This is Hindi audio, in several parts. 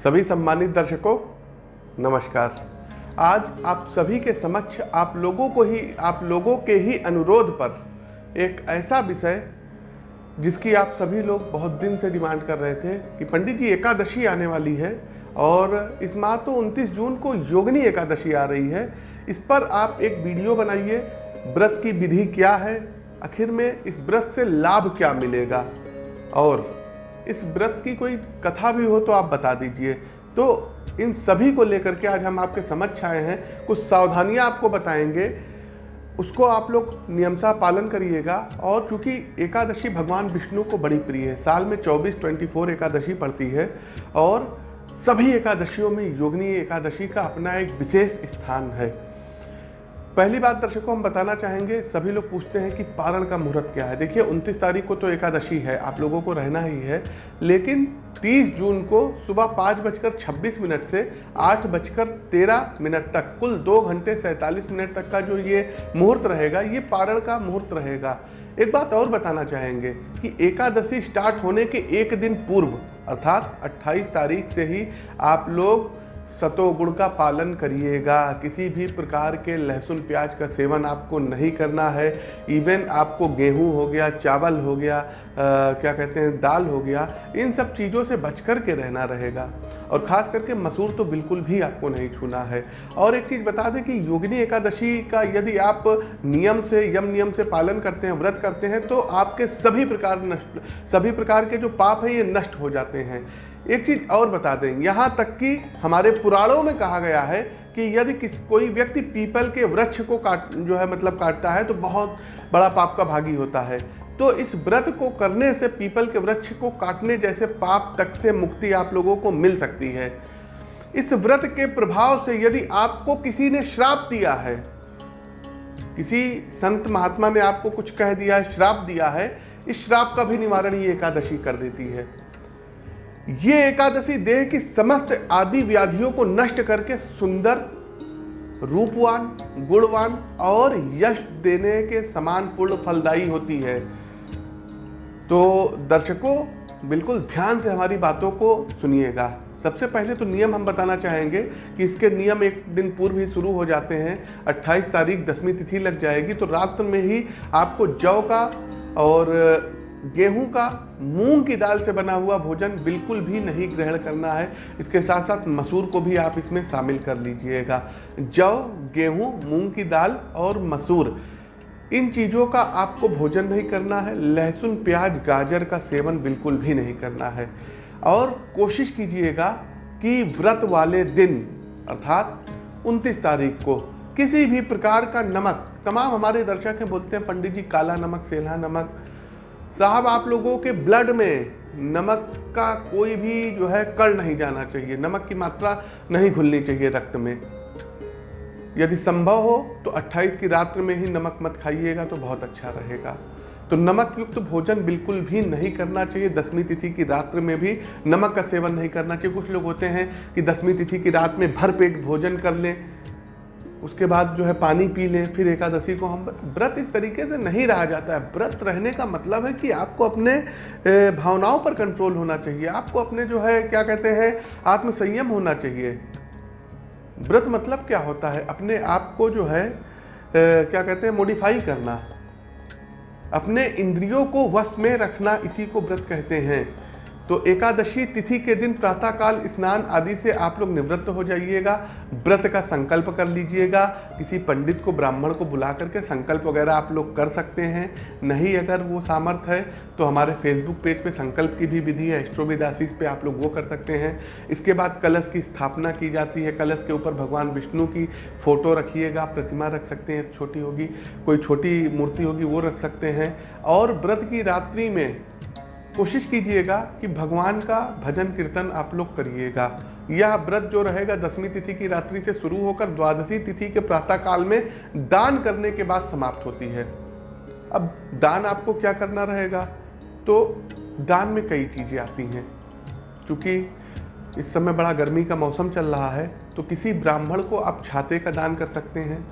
सभी सम्मानित दर्शकों, नमस्कार। आज आप सभी के समक्ष आप लोगों को ही, आप लोगों के ही अनुरोध पर एक ऐसा विषय जिसकी आप सभी लोग बहुत दिन से डिमांड कर रहे थे कि पंडित जी एकादशी आने वाली है और इस माह तो 29 जून को योगनी एकादशी आ रही है। इस पर आप एक वीडियो बनाइए, व्रत की विधि क्या है, आखिर में इस व्रत से लाभ क्या मिलेगा और इस व्रत की कोई कथा भी हो तो आप बता दीजिए। तो इन सभी को लेकर के आज हम आपके समक्ष आए हैं। कुछ सावधानियाँ आपको बताएँगे। उसको आप लोग नियमसा पालन करिएगा। और चूँकि एकादशी भगवान विष्णु को बड़ी प्रिय है, साल में 24 24 एकादशी पड़ती है। और सभी एकादशियों में योगनी एकादशी का अपना एक विशेष स्थान है। पहली बात दर्शकों, हम बताना चाहेंगे, सभी लोग पूछते हैं कि पारण का मुहूर्त क्या है। देखिए 29 तारीख को तो एकादशी है, आप लोगों को रहना ही है, लेकिन 30 जून को सुबह पाँच बजकर छब्बीस मिनट से आठ बजकर तेरह मिनट तक, कुल दो घंटे सैंतालीस मिनट तक का जो ये मुहूर्त रहेगा, ये पारण का मुहूर्त रहेगा। एक बात और बताना चाहेंगे कि एकादशी स्टार्ट होने के एक दिन पूर्व, अर्थात 28 तारीख से ही आप लोग सतोगुण का पालन करिएगा। किसी भी प्रकार के लहसुन प्याज का सेवन आपको नहीं करना है। इवन आपको गेहूँ हो गया, चावल हो गया क्या कहते हैं, दाल हो गया, इन सब चीज़ों से बच कर के रहना रहेगा। और ख़ास करके मसूर तो बिल्कुल भी आपको नहीं छूना है। और एक चीज़ बता दें कि योगिनी एकादशी का यदि आप नियम से, यम नियम से पालन करते हैं, व्रत करते हैं तो आपके सभी प्रकार नष्ट, सभी प्रकार के जो पाप हैं, ये नष्ट हो जाते हैं। एक चीज़ और बता दें, यहाँ तक कि हमारे पुराणों में कहा गया है कि यदि किस, कोई व्यक्ति पीपल के वृक्ष को काट, जो है मतलब काटता है तो बहुत बड़ा पाप का भागी होता है। तो इस व्रत को करने से पीपल के वृक्ष को काटने जैसे पाप तक से मुक्ति आप लोगों को मिल सकती है। इस व्रत के प्रभाव से यदि आपको किसी ने श्राप दिया है, किसी संत महात्मा ने आपको कुछ कह दिया है श्राप दिया है, इस श्राप का भी निवारण ये एकादशी कर देती है। ये एकादशी देह की समस्त आदि व्याधियों को नष्ट करके सुंदर, रूपवान, गुणवान और यश देने के समान पूर्ण फलदायी होती है। तो दर्शकों, बिल्कुल ध्यान से हमारी बातों को सुनिएगा। सबसे पहले तो नियम हम बताना चाहेंगे कि इसके नियम एक दिन पूर्व ही शुरू हो जाते हैं। 28 तारीख दसवीं तिथि लग जाएगी तो रात में ही आपको जौ का और गेहूँ का मूंग की दाल से बना हुआ भोजन बिल्कुल भी नहीं ग्रहण करना है। इसके साथ साथ मसूर को भी आप इसमें शामिल कर लीजिएगा। जौ, गेहूँ, मूंग की दाल और मसूर। इन चीज़ों का आपको भोजन नहीं करना है, लहसुन, प्याज, गाजर का सेवन बिल्कुल भी नहीं करना है। और कोशिश कीजिएगा कि व्रत वाले दिन, अर्थात 29 तारीख को, किसी भी प्रकार का नमक, तमाम हमारे दर्शक हैं, बोलते हैं, पंडित जी, काला नमक, सेला नमक, साहब, आप लोगों के ब्लड में नमक का कोई भी जो है कड़ नहीं जाना चाहिए, नमक की मात्रा नहीं घुलनी चाहिए रक्त में। यदि संभव हो तो 28 की रात्र में ही नमक मत खाइएगा तो बहुत अच्छा रहेगा। तो नमक युक्त भोजन बिल्कुल भी नहीं करना चाहिए। दसवीं तिथि की रात्र में भी नमक का सेवन नहीं करना चाहिए। कुछ लोग होते हैं कि दसवीं तिथि की रात में भर पेट भोजन कर लें, उसके बाद जो है पानी पी लें, फिर एकादशी को हम व्रत इस तरीके से नहीं रहा जाता है। व्रत रहने का मतलब है कि आपको अपने भावनाओं पर कंट्रोल होना चाहिए। आपको अपने जो है, क्या कहते हैं, आत्मसंयम होना चाहिए। व्रत मतलब क्या होता है? अपने आप को जो है क्या कहते हैं मॉडिफाई करना। अपने इंद्रियों को वश में रखना इसी को व्रत कहते हैं। तो एकादशी तिथि के दिन प्रातःकाल स्नान आदि से आप लोग निवृत्त हो जाइएगा, व्रत का संकल्प कर लीजिएगा, किसी पंडित को, ब्राह्मण को बुला करके संकल्प वगैरह आप लोग कर सकते हैं। नहीं अगर वो सामर्थ्य है तो हमारे फेसबुक पेज पे संकल्प की भी विधि है एस्ट्रोविद आशीष पे आप लोग वो कर सकते हैं। इसके बाद कलश की स्थापना की जाती है, कलश के ऊपर भगवान विष्णु की फ़ोटो रखिएगा, प्रतिमा रख सकते हैं, छोटी होगी, कोई छोटी मूर्ति होगी, वो रख सकते हैं। और व्रत की रात्रि में कोशिश कीजिएगा कि भगवान का भजन कीर्तन आप लोग करिएगा। यह व्रत जो रहेगा, दसवीं तिथि की रात्रि से शुरू होकर द्वादशी तिथि के प्रातः काल में दान करने के बाद समाप्त होती है। अब दान आपको क्या करना रहेगा? तो दान में कई चीज़ें आती हैं। क्योंकि इस समय बड़ा गर्मी का मौसम चल रहा है तो किसी ब्राह्मण को आप छाते का दान कर सकते हैं।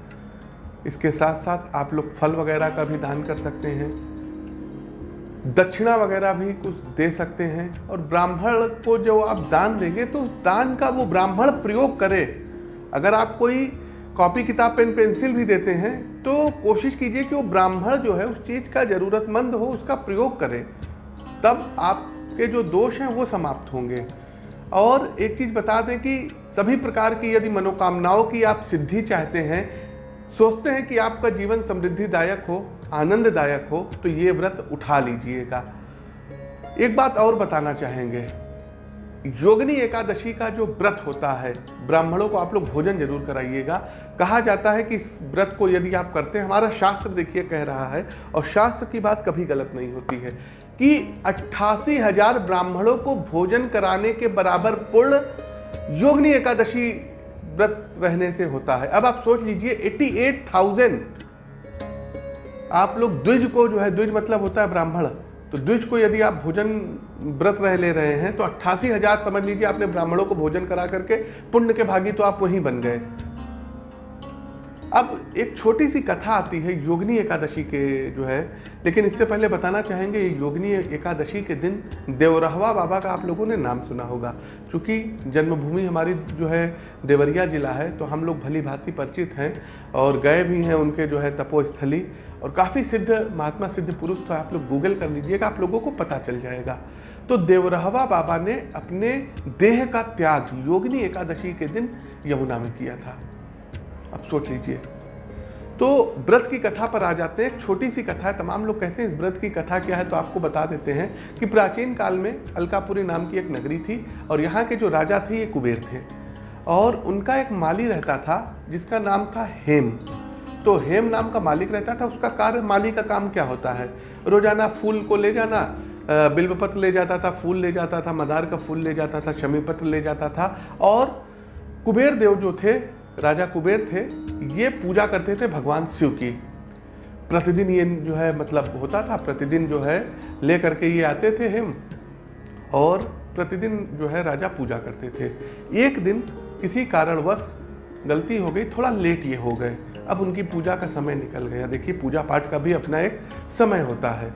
इसके साथ साथ आप लोग फल वगैरह का भी दान कर सकते हैं। दक्षिणा वगैरह भी कुछ दे सकते हैं और ब्राह्मण को जो आप दान देंगे तो उस दान का वो ब्राह्मण प्रयोग करे। अगर आप कोई कॉपी, किताब, पेन, पेंसिल भी देते हैं तो कोशिश कीजिए कि वो ब्राह्मण जो है, उस चीज़ का ज़रूरतमंद हो, उसका प्रयोग करे। तब आपके जो दोष हैं, वो समाप्त होंगे। और एक चीज़ बता दें कि सभी प्रकार की यदि मनोकामनाओं की आप सिद्धि चाहते हैं सोचते हैं कि आपका जीवन समृद्धिदायक हो, आनंददायक हो तो ये व्रत उठा लीजिएगा। एक बात और बताना चाहेंगे। योगनी एकादशी का जो व्रत होता है, ब्राह्मणों को आप लोग भोजन ज़रूर कराइएगा। कहा जाता है कि इस व्रत को यदि आप करते हैं, हमारा शास्त्र देखिए कह रहा है, और शास्त्र की बात कभी गलत नहीं होती है, कि अट्ठासी हज़ार ब्राह्मणों को भोजन कराने के बराबर पूर्ण योगनी एकादशी व्रत रहने से होता है। अब आप सोच लीजिए एट्टी एट थाउज़ेंड। आप लोग द्विज को जो है, द्विज मतलब होता है ब्राह्मण। तो द्विज को यदि आप भोजन, व्रत रह ले रहे हैं तो अट्ठासी हज़ार, समझ लीजिए आपने ब्राह्मणों को भोजन करा करके, पुण्य के भागी तो आप वहीं बन गए। अब एक छोटी सी कथा आती है, योगनी एकादशी के जो है, लेकिन इससे पहले बताना चाहेंगे योगनी एकादशी के दिन देवरहवा बाबा का आप लोगों ने नाम सुना होगा। क्योंकि जन्मभूमि हमारी जो है, देवरिया जिला है तो हम लोग भली भांति परिचित हैं और गए भी हैं उनके जो है, तपोस्थली। और काफ़ी सिद्ध, महात्मा सिद्ध पुरुष तो आप लोग गूगल कर लीजिएगा, आप लोगों को पता चल जाएगा। तो देवरहवा बाबा ने अपने देह का त्याग, योगनी एकादशी के दिन यमुना में किया था। अब सोच लीजिए। तो व्रत की कथा पर आ जाते हैं। एक छोटी सी कथा है, तमाम लोग कहते हैं, इस व्रत की कथा क्या है? तो आपको बता देते हैं कि प्राचीन काल में अलकापुरी नाम की एक नगरी थी और यहाँ के जो राजा थे, ये कुबेर थे। और उनका एक माली रहता था, जिसका नाम था हेम। तो हेम नाम का मालिक रहता था, उसका कार्य माली का काम क्या होता है? रोज़ाना फूल को ले जाना बिल्वपत्र ले जाता था, फूल ले जाता था, मदार का फूल ले जाता था शमी पत्र ले जाता था। और कुबेर देव जो थे राजा कुबेर थे, ये पूजा करते थे भगवान शिव की। प्रतिदिन ये जो है मतलब होता था, प्रतिदिन जो है ले करके ये आते थे हिम, और प्रतिदिन जो है राजा पूजा करते थे। एक दिन किसी कारणवश गलती हो गई, थोड़ा लेट ये हो गए। अब उनकी पूजा का समय निकल गया। देखिए, पूजा पाठ का भी अपना एक समय होता है।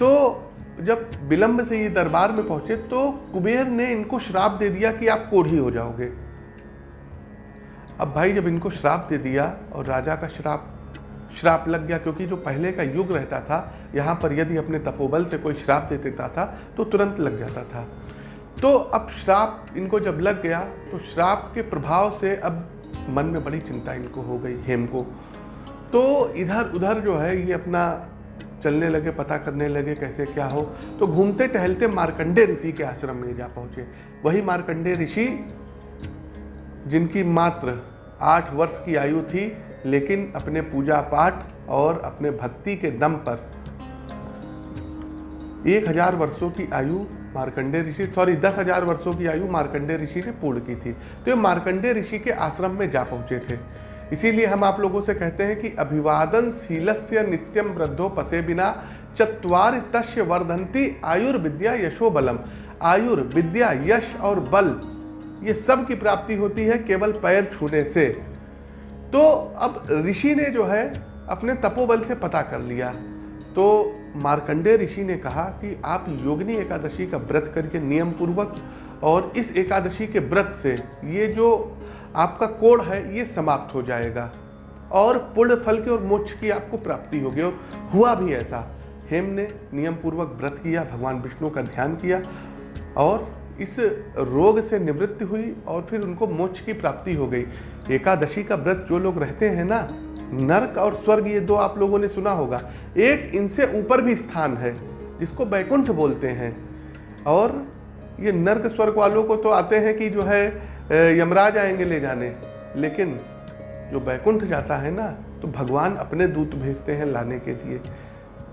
तो जब विलंब से ये दरबार में पहुँचे तो कुबेर ने इनको श्राप दे दिया कि आप कोढ़ी हो जाओगे। अब भाई जब इनको श्राप दे दिया और राजा का श्राप श्राप लग गया, क्योंकि जो पहले का युग रहता था, यहाँ पर यदि अपने तपोबल से कोई श्राप दे देता था तो तुरंत लग जाता था। तो अब श्राप इनको जब लग गया तो श्राप के प्रभाव से अब मन में बड़ी चिंता इनको हो गई, हेम को। तो इधर उधर जो है, ये अपना चलने लगे, पता करने लगे, कैसे क्या हो। तो घूमते टहलते मार्कंडे ऋषि के आश्रम में जा पहुँचे। वही मार्कंडे ऋषि, जिनकी मात्र आठ वर्ष की आयु थी, लेकिन अपने पूजा पाठ और अपने भक्ति के दम पर। एक हज़ार वर्षों की आयु मार्कंडे ऋषि सॉरी दस हज़ार वर्षों की आयु मार्कंडे ऋषि ने पूर्ण की थी। तो ये मार्कंडे ऋषि के आश्रम में जा पहुँचे थे। इसीलिए हम आप लोगों से कहते हैं कि अभिवादन शीलस्य नित्यम वृद्धो पसे बिना चतवार तस्य वर्धंती आयुर्विद्या यशो बलम आयुर्विद्या यश और बल ये सब की प्राप्ति होती है केवल पैर छूने से। तो अब ऋषि ने जो है, अपने तपोबल से पता कर लिया। तो मार्कंडे ऋषि ने कहा कि आप योगिनी एकादशी का व्रत करके नियम पूर्वक और इस एकादशी के व्रत से ये जो आपका कोड है, ये समाप्त हो जाएगा। और पुण्य फल की और मोक्ष की आपको प्राप्ति होगी। और हुआ भी ऐसा। हेम ने नियम पूर्वक व्रत किया, भगवान विष्णु का ध्यान किया और इस रोग से निवृत्ति हुई और फिर उनको मोक्ष की प्राप्ति हो गई। एकादशी का व्रत जो लोग रहते हैं ना, नरक और स्वर्ग, ये दो आप लोगों ने सुना होगा। एक इनसे ऊपर भी स्थान है, जिसको बैकुंठ बोलते हैं। और ये नर्क स्वर्ग वालों को तो आते हैं कि जो है यमराज आएँगे ले जाने। लेकिन जो बैकुंठ जाता है ना तो भगवान अपने दूत भेजते हैं लाने के लिए।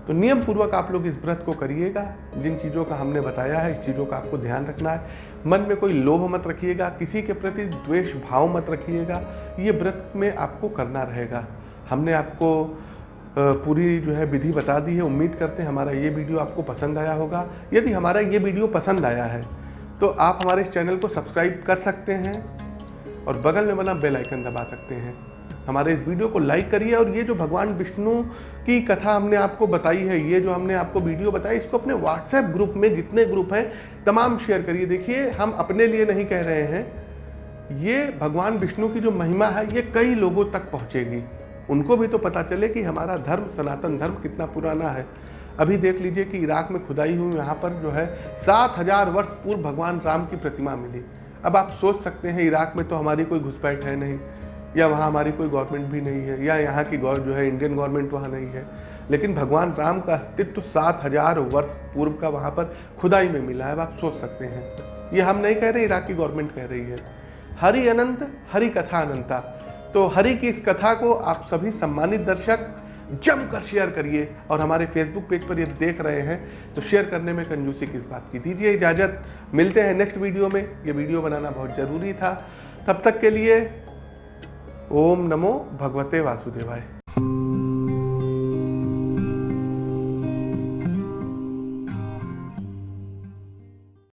तो नियम पूर्वक आप लोग इस व्रत को करिएगा। जिन चीज़ों का हमने बताया है, इस चीज़ों का आपको ध्यान रखना है। मन में कोई लोभ मत रखिएगा, किसी के प्रति द्वेष भाव मत रखिएगा। ये व्रत में आपको करना रहेगा। हमने आपको पूरी जो है विधि बता दी है। उम्मीद करते हैं हमारा ये वीडियो आपको पसंद आया होगा। यदि हमारा ये वीडियो पसंद आया है तो आप हमारे इस चैनल को सब्सक्राइब कर सकते हैं और बगल में बना बेल आइकन दबा सकते हैं। हमारे इस वीडियो को लाइक करिए और ये जो भगवान विष्णु की कथा हमने आपको बताई है, ये जो हमने आपको वीडियो बताई, इसको अपने व्हाट्सएप ग्रुप में जितने ग्रुप हैं, तमाम शेयर करिए। देखिए, हम अपने लिए नहीं कह रहे हैं। ये भगवान विष्णु की जो महिमा है, ये कई लोगों तक पहुँचेगी। उनको भी तो पता चले कि हमारा धर्म, सनातन धर्म कितना पुराना है। अभी देख लीजिए कि इराक में खुदाई हुई, यहाँ पर जो है सात हज़ार वर्ष पूर्व भगवान राम की प्रतिमा मिली। अब आप सोच सकते हैं, इराक में तो हमारी कोई घुसपैठ है नहीं। या वहाँ हमारी कोई गवर्नमेंट भी नहीं है, या यहाँ की जो है इंडियन गवर्नमेंट वहाँ नहीं है। लेकिन भगवान राम का अस्तित्व सात हज़ार वर्ष पूर्व का वहाँ पर खुदाई में मिला है आप सोच सकते हैं। ये हम नहीं कह रहे, इराक की गवर्नमेंट कह रही है। हरि अनंत, हरि कथा अनंता। तो हरि की इस कथा को आप सभी सम्मानित दर्शक, जमकर शेयर करिए और हमारे फेसबुक पेज पर ये देख रहे हैं। तो शेयर करने में कंजूसी किस बात की दीजिए इजाज़त। मिलते हैं नेक्स्ट वीडियो में। ये वीडियो बनाना बहुत ज़रूरी था। तब तक के लिए ओम नमो भगवते वासुदेवाय।